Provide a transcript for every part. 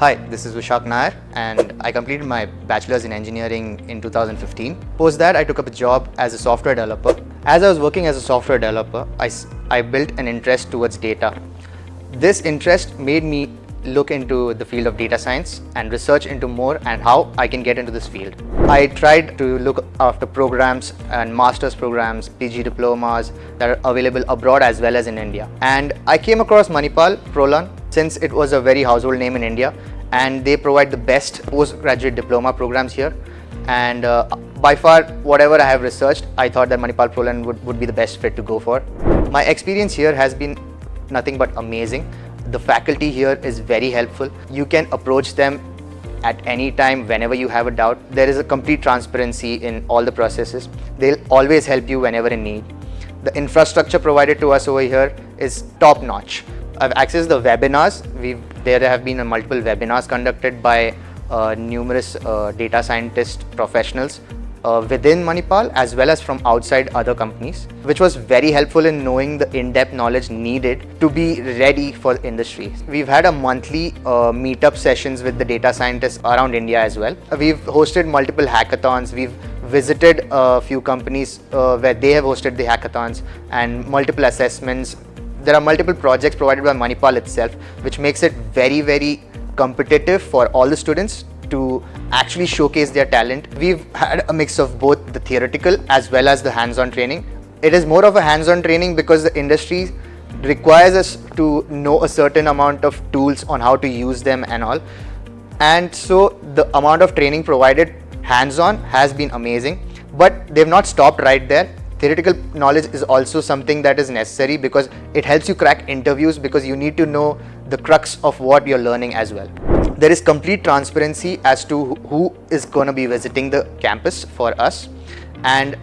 Hi, this is Vishak Nair and I completed my bachelor's in engineering in 2015. Post that, I took up a job as a software developer. As I was working as a software developer, I, I built an interest towards data. This interest made me look into the field of data science and research into more and how I can get into this field. I tried to look after programs and master's programs, PG diplomas that are available abroad as well as in India. And I came across Manipal Prolearn since it was a very household name in India and they provide the best postgraduate diploma programs here. And uh, by far, whatever I have researched, I thought that Manipal Prolearn would, would be the best fit to go for. My experience here has been nothing but amazing. The faculty here is very helpful. You can approach them at any time whenever you have a doubt. There is a complete transparency in all the processes. They'll always help you whenever in need. The infrastructure provided to us over here is top notch. I've accessed the webinars. We've, there have been multiple webinars conducted by uh, numerous uh, data scientist professionals uh, within Manipal as well as from outside other companies, which was very helpful in knowing the in-depth knowledge needed to be ready for industry. We've had a monthly uh, meetup sessions with the data scientists around India as well. We've hosted multiple hackathons. We've visited a few companies uh, where they have hosted the hackathons and multiple assessments. There are multiple projects provided by Manipal itself, which makes it very, very competitive for all the students to actually showcase their talent. We've had a mix of both the theoretical as well as the hands-on training. It is more of a hands-on training because the industry requires us to know a certain amount of tools on how to use them and all. And so the amount of training provided hands-on has been amazing, but they've not stopped right there. Theoretical knowledge is also something that is necessary because it helps you crack interviews because you need to know the crux of what you're learning as well. There is complete transparency as to who is going to be visiting the campus for us. And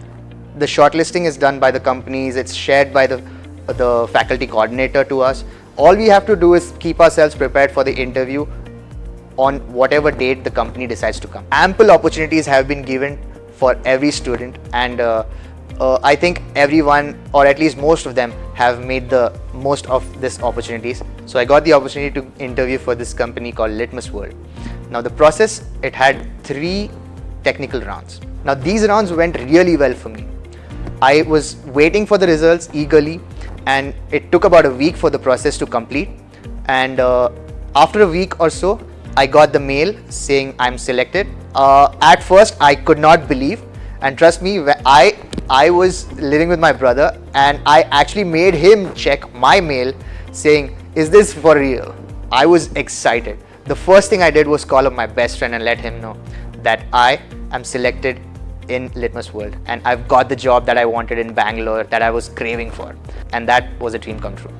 the shortlisting is done by the companies. It's shared by the the faculty coordinator to us. All we have to do is keep ourselves prepared for the interview on whatever date the company decides to come. Ample opportunities have been given for every student and uh, uh, I think everyone or at least most of them have made the most of this opportunities. So I got the opportunity to interview for this company called Litmus World. Now the process, it had three technical rounds. Now these rounds went really well for me. I was waiting for the results eagerly and it took about a week for the process to complete. And uh, after a week or so, I got the mail saying I'm selected. Uh, at first, I could not believe and trust me, I I was living with my brother and I actually made him check my mail saying, is this for real? I was excited. The first thing I did was call up my best friend and let him know that I am selected in Litmus World and I've got the job that I wanted in Bangalore that I was craving for and that was a dream come true.